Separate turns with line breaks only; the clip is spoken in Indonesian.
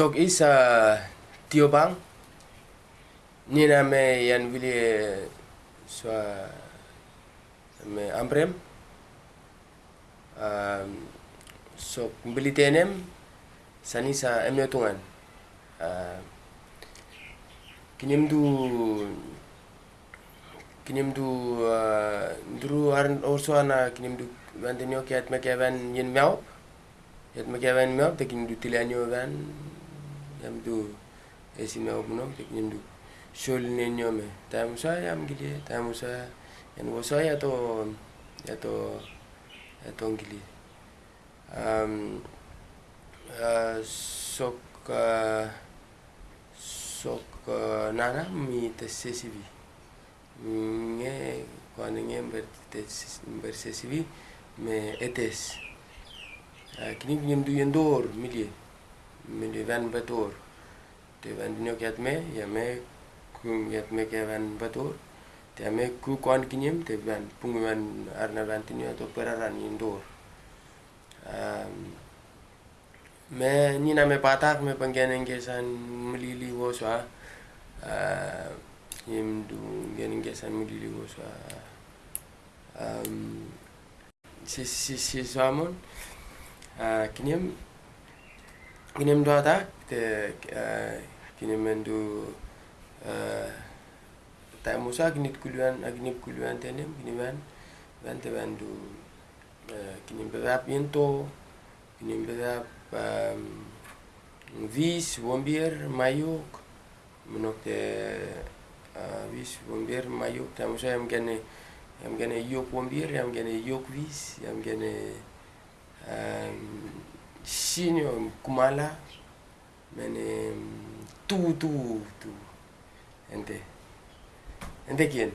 sok isa tio bang. Ni na me yan so me ambrem um, sok beli tenem sani sa emne tungan. Uh, kinim du kinim du uh, duru aran orso ana kinim du vantenio kiat me kevan yen miao. Yat me kevan miao te kinim du tilanio van yam du esi miao buno te kinim du. Ne nyome tam sa yam gili tam sa yan wo sa ya to ya to ya to gili um, uh, sok uh, sok uh, nana mi te sesivi. Nge kwane nge ber te ber sesivi me etes. Kini kini du yendor milie milie van betor te van dinyo kiat me ya me kum yat me ke van betor te me ku kwan kinyem te van pung van arna van tinyo to peraran um, me nina me patak me panggeneng kesan melili wo swa uh, yim du geneng kesan melili wo swa um, si si si swamon uh, kinyem kinyem do ata? Te uh, kinyem mendu uh, ta musa kinit kuluan agnip kuluan tenem kiniman van te van du uh, kinyem berap yento kinyem berap vis wombier mayuk menok te uh, vis wombier mayuk tamu saya am gene am gene yok wombier am gene yok vis am gene um, patrocinio en Kumala, tú, tú, tú. ¿Ente? ¿Ente quién?